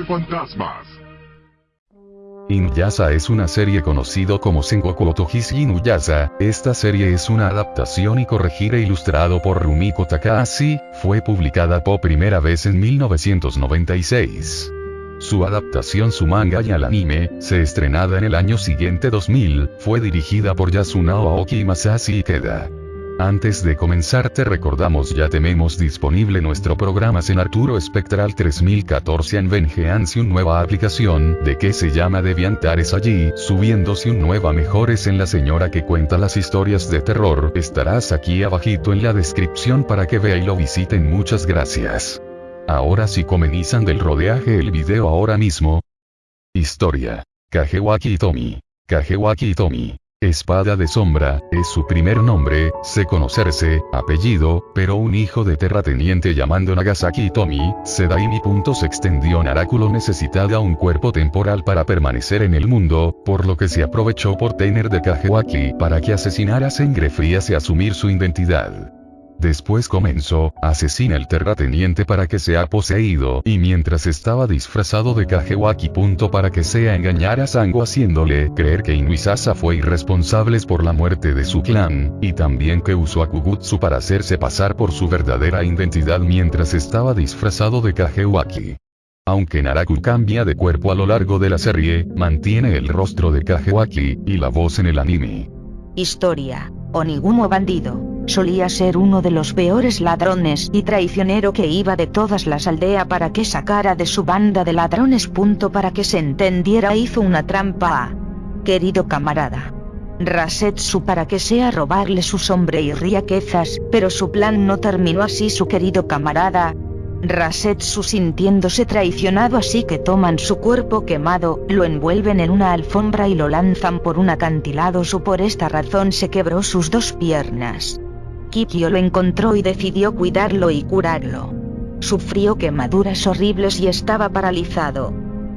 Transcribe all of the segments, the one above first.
Historias de fantasmas. Inuyasha es una serie conocido como Sengoku Otohishi Inuyasha, esta serie es una adaptación y corregir e ilustrado por Rumiko Takahashi, fue publicada por primera vez en 1996. Su adaptación su manga y al anime, se estrenada en el año siguiente 2000, fue dirigida por Yasunao Aoki y Masashi Ikeda. Antes de comenzar te recordamos ya tenemos disponible nuestro programa en Arturo Spectral 3014 en Vengeance un nueva aplicación, de que se llama Deviantares allí, subiéndose un nueva mejores en la señora que cuenta las historias de terror, estarás aquí abajito en la descripción para que vea y lo visiten muchas gracias. Ahora sí comenzan del rodeaje el video ahora mismo. Historia. Kagewaki Tomi. Kagewaki Tomi. Espada de Sombra, es su primer nombre, se conocerse, apellido, pero un hijo de terrateniente llamando Nagasaki Tomi, Sedaimi. Se extendió Naráculo necesitaba un cuerpo temporal para permanecer en el mundo, por lo que se aprovechó por tener de Kagewaki para que asesinara sangre frías y asumir su identidad. Después comenzó, asesina el terrateniente para que sea poseído y mientras estaba disfrazado de Kagewaki. para que sea engañar a Sango haciéndole creer que Inuisasa fue irresponsable por la muerte de su clan, y también que usó a Kugutsu para hacerse pasar por su verdadera identidad mientras estaba disfrazado de Kagewaki. Aunque Naraku cambia de cuerpo a lo largo de la serie, mantiene el rostro de Kagewaki, y la voz en el anime. Historia. Onigumo bandido. Solía ser uno de los peores ladrones y traicionero que iba de todas las aldeas para que sacara de su banda de ladrones. Punto para que se entendiera hizo una trampa a... Querido camarada. Rasetsu para que sea robarle su sombre y riquezas, pero su plan no terminó así su querido camarada, Rasetsu sintiéndose traicionado así que toman su cuerpo quemado, lo envuelven en una alfombra y lo lanzan por un acantilado su por esta razón se quebró sus dos piernas. Kikyo lo encontró y decidió cuidarlo y curarlo. Sufrió quemaduras horribles y estaba paralizado.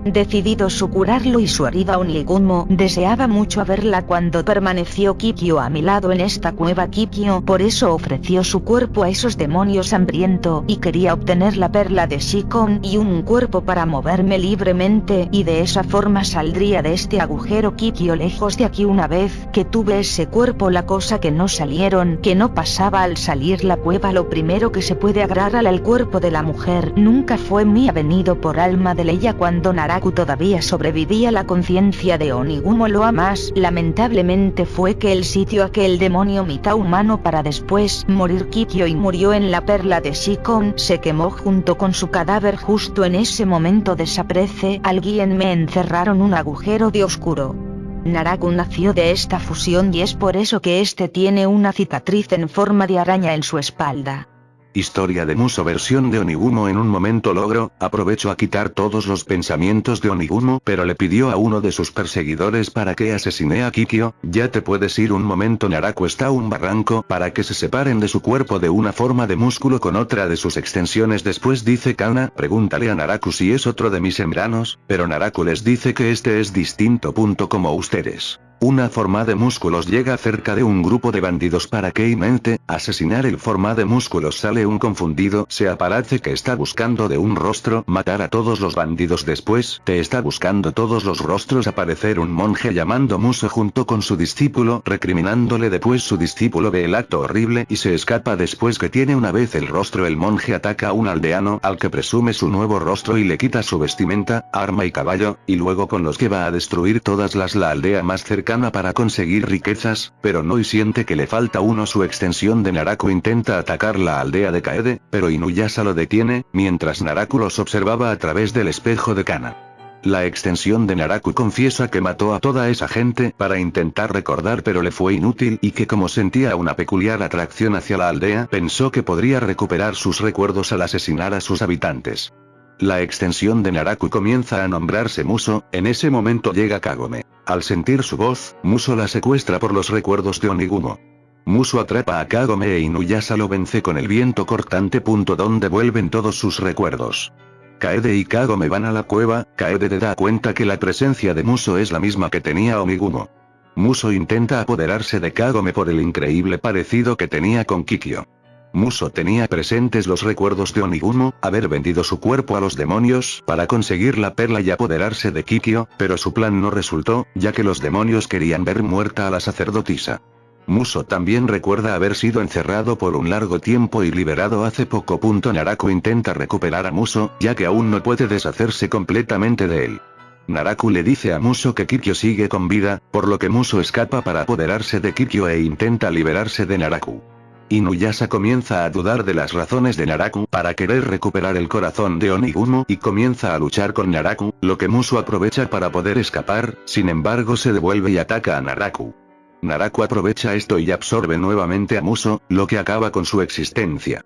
Decidido su curarlo y su herida Onigumo deseaba mucho verla cuando permaneció Kikyo a mi lado en esta cueva. Kikyo por eso ofreció su cuerpo a esos demonios hambriento y quería obtener la perla de Shikon y un cuerpo para moverme libremente y de esa forma saldría de este agujero. Kikyo lejos de aquí una vez que tuve ese cuerpo la cosa que no salieron que no pasaba al salir la cueva lo primero que se puede agarrar al cuerpo de la mujer nunca fue mía venido por alma de ella cuando Nara todavía sobrevivía la conciencia de Onigumo lo más lamentablemente fue que el sitio aquel demonio mitad humano para después morir Kikyo y murió en la perla de Shikon se quemó junto con su cadáver justo en ese momento desaparece alguien me encerraron un agujero de oscuro. Naraku nació de esta fusión y es por eso que este tiene una cicatriz en forma de araña en su espalda. Historia de Muso versión de Onigumo en un momento logro, aprovecho a quitar todos los pensamientos de Onigumo pero le pidió a uno de sus perseguidores para que asesine a Kikyo, ya te puedes ir un momento Naraku está un barranco para que se separen de su cuerpo de una forma de músculo con otra de sus extensiones después dice Kana, pregúntale a Naraku si es otro de mis sembranos, pero Naraku les dice que este es distinto. Punto como ustedes. Una forma de músculos llega cerca de un grupo de bandidos para que mente, asesinar el forma de músculos. Sale un confundido, se aparece que está buscando de un rostro, matar a todos los bandidos. Después, te está buscando todos los rostros aparecer un monje llamando Muso junto con su discípulo, recriminándole después su discípulo ve el acto horrible y se escapa. Después que tiene una vez el rostro el monje ataca a un aldeano al que presume su nuevo rostro y le quita su vestimenta, arma y caballo, y luego con los que va a destruir todas las la aldea más para conseguir riquezas, pero no y siente que le falta uno su extensión de Naraku intenta atacar la aldea de Kaede, pero Inuyasha lo detiene, mientras Naraku los observaba a través del espejo de Kana. La extensión de Naraku confiesa que mató a toda esa gente para intentar recordar pero le fue inútil y que como sentía una peculiar atracción hacia la aldea pensó que podría recuperar sus recuerdos al asesinar a sus habitantes. La extensión de Naraku comienza a nombrarse Muso, en ese momento llega Kagome. Al sentir su voz, Muso la secuestra por los recuerdos de Onigumo. Muso atrapa a Kagome e Inuyasha lo vence con el viento cortante. Punto donde vuelven todos sus recuerdos. Kaede y Kagome van a la cueva, Kaede te da cuenta que la presencia de Muso es la misma que tenía Onigumo. Muso intenta apoderarse de Kagome por el increíble parecido que tenía con Kikyo. Muso tenía presentes los recuerdos de Onigumo, haber vendido su cuerpo a los demonios para conseguir la perla y apoderarse de Kikyo, pero su plan no resultó, ya que los demonios querían ver muerta a la sacerdotisa. Muso también recuerda haber sido encerrado por un largo tiempo y liberado hace poco. Naraku intenta recuperar a Muso, ya que aún no puede deshacerse completamente de él. Naraku le dice a Muso que Kikyo sigue con vida, por lo que Muso escapa para apoderarse de Kikyo e intenta liberarse de Naraku. Inuyasha comienza a dudar de las razones de Naraku para querer recuperar el corazón de Onigumo y comienza a luchar con Naraku, lo que Muso aprovecha para poder escapar, sin embargo se devuelve y ataca a Naraku. Naraku aprovecha esto y absorbe nuevamente a Muso, lo que acaba con su existencia.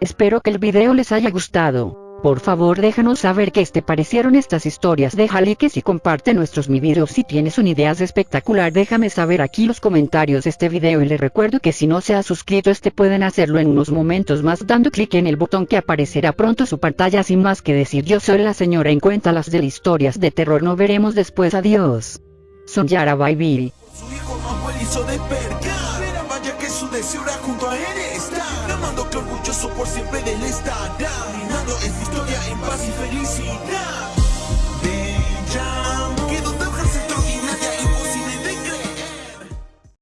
Espero que el video les haya gustado. Por favor déjanos saber qué te parecieron estas historias. Deja likes y comparte nuestros mi videos si tienes una idea espectacular. Déjame saber aquí los comentarios de este video y les recuerdo que si no se ha suscrito este pueden hacerlo en unos momentos más dando clic en el botón que aparecerá pronto su pantalla. Sin más que decir yo soy la señora en cuenta las de historias de terror. No veremos después. Adiós. Son Yara Baby. Su hijo hizo despertar. Vaya que su deseo era junto a él orgulloso por siempre de él estará Brindando esta historia en paz y felicidad